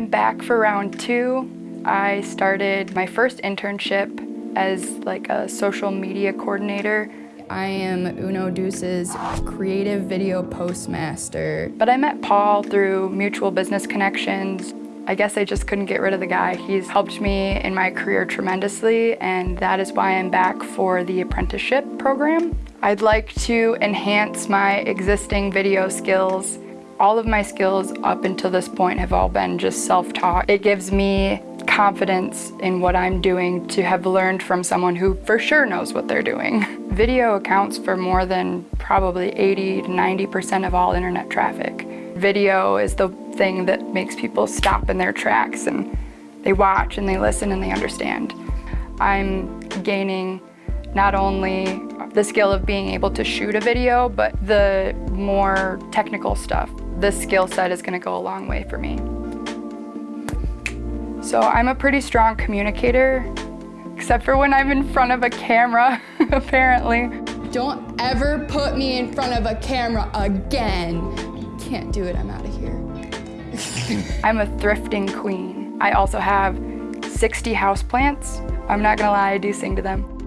back for round two. I started my first internship as like a social media coordinator. I am Uno Deuce's creative video postmaster. But I met Paul through mutual business connections. I guess I just couldn't get rid of the guy. He's helped me in my career tremendously and that is why I'm back for the apprenticeship program. I'd like to enhance my existing video skills. All of my skills up until this point have all been just self-taught. It gives me confidence in what I'm doing to have learned from someone who for sure knows what they're doing. Video accounts for more than probably 80 to 90% of all internet traffic. Video is the thing that makes people stop in their tracks and they watch and they listen and they understand. I'm gaining not only the skill of being able to shoot a video, but the more technical stuff. This skill set is gonna go a long way for me. So I'm a pretty strong communicator, except for when I'm in front of a camera, apparently. Don't ever put me in front of a camera again. Can't do it, I'm out of here. I'm a thrifting queen. I also have 60 houseplants. I'm not gonna lie, I do sing to them.